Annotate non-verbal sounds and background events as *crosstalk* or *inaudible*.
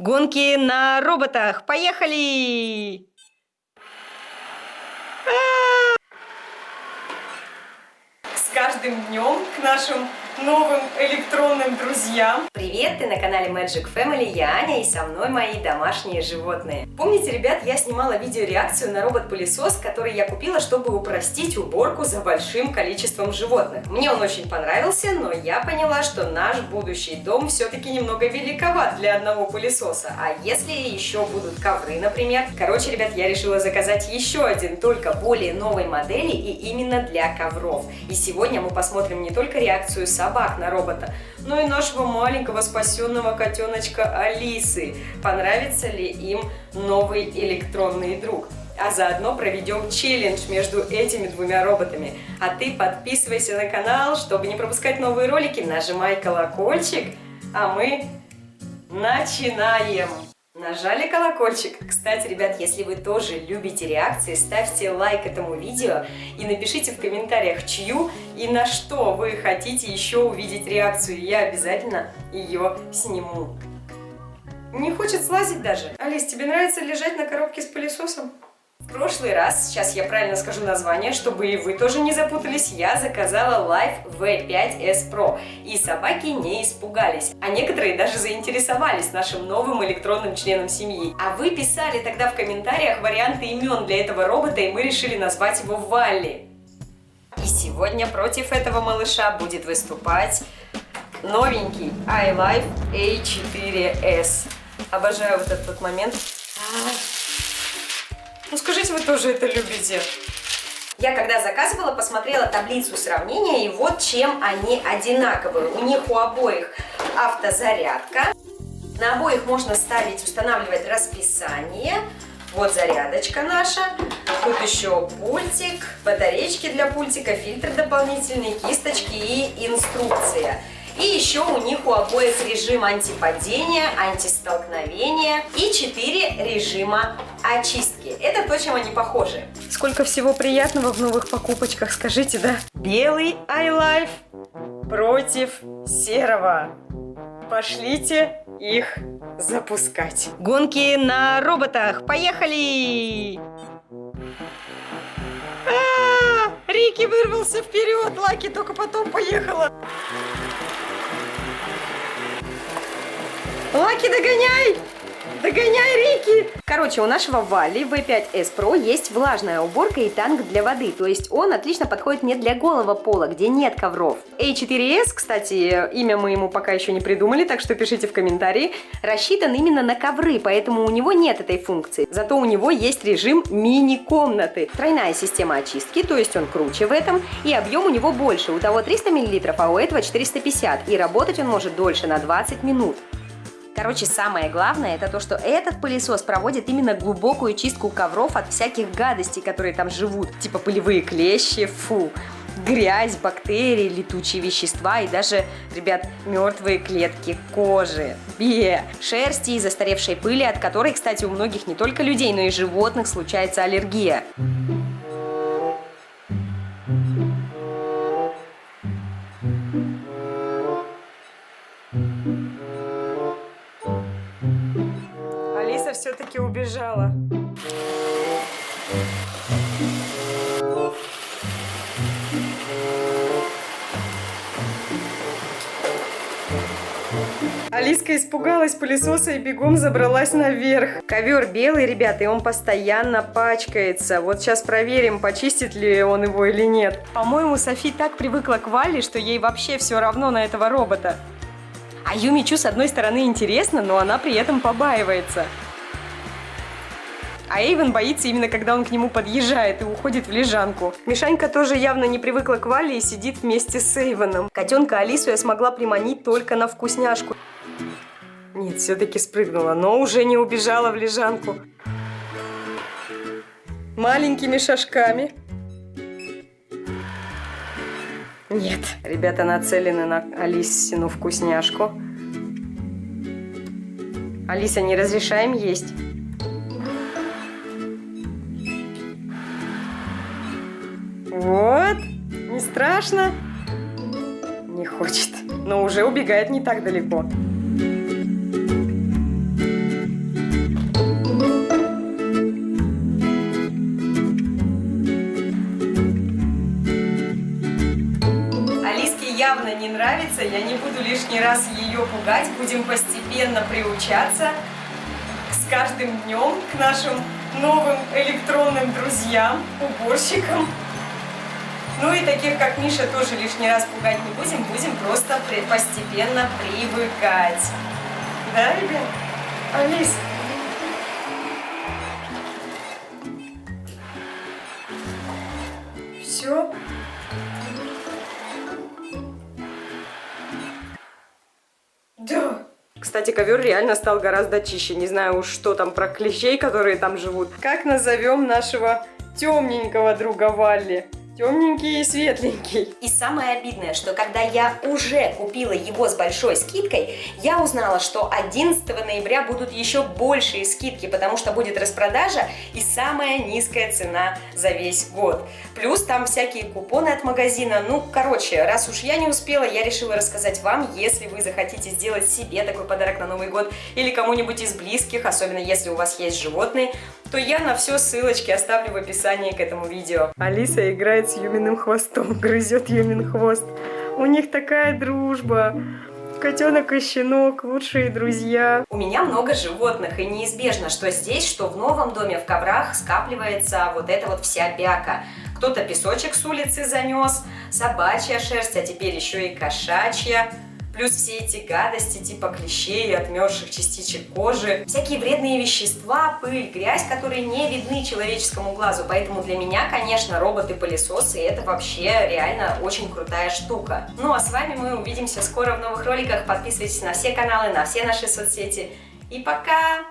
Гонки на роботах. Поехали! С каждым днем к нашим новым электронным друзьям. Привет, ты на канале Magic Family, я Аня и со мной мои домашние животные. Помните, ребят, я снимала видеореакцию на робот-пылесос, который я купила, чтобы упростить уборку за большим количеством животных. Мне он очень понравился, но я поняла, что наш будущий дом все-таки немного великоват для одного пылесоса. А если еще будут ковры, например? Короче, ребят, я решила заказать еще один, только более новой модели и именно для ковров. И сегодня мы посмотрим не только реакцию собак, собак на робота, но и нашего маленького спасенного котеночка Алисы. Понравится ли им новый электронный друг? а заодно проведем челлендж между этими двумя роботами. А ты подписывайся на канал, чтобы не пропускать новые ролики, нажимай колокольчик, а мы начинаем! Нажали колокольчик. Кстати, ребят, если вы тоже любите реакции, ставьте лайк этому видео и напишите в комментариях, чью и на что вы хотите еще увидеть реакцию. Я обязательно ее сниму. Не хочет слазить даже. Алис, тебе нравится лежать на коробке с пылесосом? В прошлый раз, сейчас я правильно скажу название, чтобы и вы тоже не запутались, я заказала Life V5S Pro. И собаки не испугались, а некоторые даже заинтересовались нашим новым электронным членом семьи. А вы писали тогда в комментариях варианты имен для этого робота, и мы решили назвать его Валли. И сегодня против этого малыша будет выступать новенький iLife A4S. Обожаю вот этот момент. Ну скажите, вы тоже это любите? Я когда заказывала, посмотрела таблицу сравнения, и вот чем они одинаковые. У них у обоих автозарядка. На обоих можно ставить, устанавливать расписание. Вот зарядочка наша. Тут еще пультик, батарейки для пультика, фильтр дополнительный, кисточки и инструкция. И еще у них у обоих режим антипадения, антистолкновения и 4 режима очистки. Это то, чем они похожи. Сколько всего приятного в новых покупочках, скажите, да? Белый iLife против серого. Пошлите их запускать. Гонки на роботах. Поехали! А -а -а! Рики вырвался вперед, Лаки только потом поехала. Лаки, догоняй! Догоняй, Рики! Короче, у нашего Вали V5S Pro есть влажная уборка и танк для воды, то есть он отлично подходит не для голого пола, где нет ковров. A4S, кстати, имя мы ему пока еще не придумали, так что пишите в комментарии, рассчитан именно на ковры, поэтому у него нет этой функции. Зато у него есть режим мини-комнаты. Тройная система очистки, то есть он круче в этом, и объем у него больше. У того 300 мл, а у этого 450, и работать он может дольше на 20 минут. Короче, самое главное, это то, что этот пылесос проводит именно глубокую чистку ковров от всяких гадостей, которые там живут, типа пылевые клещи, фу, грязь, бактерии, летучие вещества и даже, ребят, мертвые клетки кожи, бе, шерсти и застаревшей пыли, от которой, кстати, у многих не только людей, но и животных случается аллергия. Все-таки убежала. Алиска испугалась пылесоса и бегом забралась наверх. Ковер белый, ребята, и он постоянно пачкается. Вот сейчас проверим, почистит ли он его или нет. По-моему, Софи так привыкла к Вале, что ей вообще все равно на этого робота. А Юмичу с одной стороны интересно, но она при этом побаивается. А Эйвен боится именно, когда он к нему подъезжает и уходит в лежанку. Мишанька тоже явно не привыкла к Вале и сидит вместе с Эйвеном. Котенка Алису я смогла приманить только на вкусняшку. Нет, все-таки спрыгнула, но уже не убежала в лежанку. Маленькими шажками. Нет, ребята нацелены на Алисину вкусняшку. Алиса, не разрешаем есть. Вот. Не страшно? Не хочет. Но уже убегает не так далеко. явно не нравится, я не буду лишний раз ее пугать, будем постепенно приучаться с каждым днем к нашим новым электронным друзьям, уборщикам. Ну и таких, как Миша, тоже лишний раз пугать не будем, будем просто постепенно привыкать. Да, ребят? Алис? Все? Да. Кстати, ковер реально стал гораздо чище. Не знаю уж, что там про клещей, которые там живут. Как назовем нашего темненького друга Валли? Темненький и светленький. И самое обидное, что когда я уже купила его с большой скидкой, я узнала, что 11 ноября будут еще большие скидки, потому что будет распродажа и самая низкая цена за весь год. Плюс там всякие купоны от магазина. Ну, короче, раз уж я не успела, я решила рассказать вам, если вы захотите сделать себе такой подарок на Новый год или кому-нибудь из близких, особенно если у вас есть животные, то я на все ссылочки оставлю в описании к этому видео. Алиса играет с Юминым хвостом, *laughs* грызет Юмин хвост. У них такая дружба. Котенок и щенок, лучшие друзья. У меня много животных, и неизбежно, что здесь, что в новом доме в коврах скапливается вот эта вот вся бяка. Кто-то песочек с улицы занес, собачья шерсть, а теперь еще и кошачья. Плюс все эти гадости типа клещей, отмерзших частичек кожи, всякие вредные вещества, пыль, грязь, которые не видны человеческому глазу. Поэтому для меня, конечно, роботы-пылесосы это вообще реально очень крутая штука. Ну а с вами мы увидимся скоро в новых роликах. Подписывайтесь на все каналы, на все наши соцсети. И пока!